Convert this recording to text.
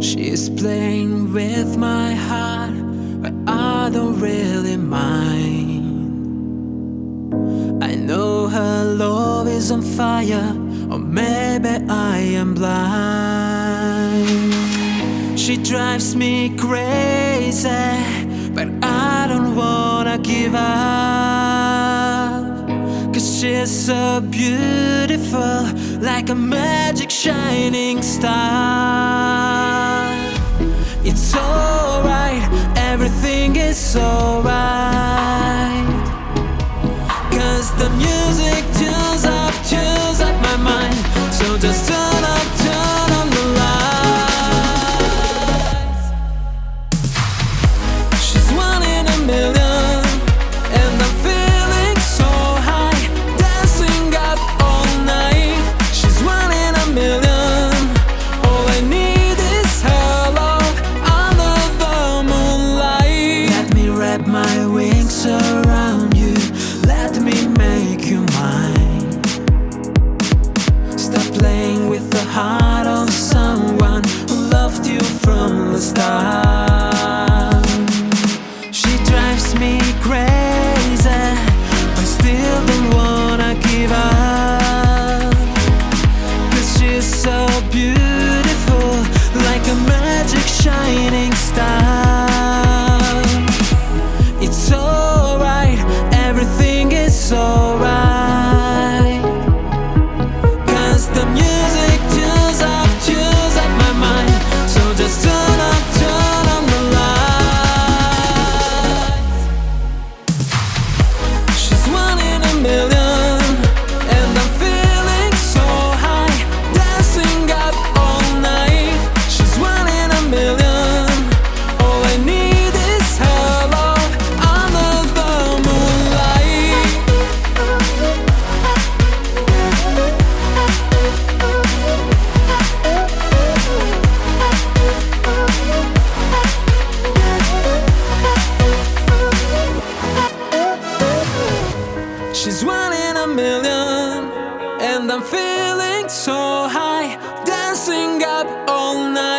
She's playing with my heart, but I don't really mind. I know her love is on fire, or maybe I am blind. She drives me crazy, but I don't wanna give up. Cause she's so beautiful, like a magic shining star. Is alright. Cause the music tunes up, tunes up my mind. With the heart and I'm feeling so high, dancing up all night.